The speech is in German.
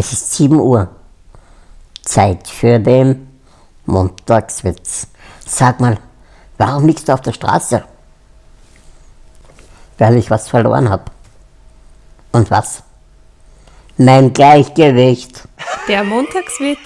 Es ist 7 Uhr. Zeit für den Montagswitz. Sag mal, warum liegst du auf der Straße? Weil ich was verloren habe. Und was? Mein Gleichgewicht. Der Montagswitz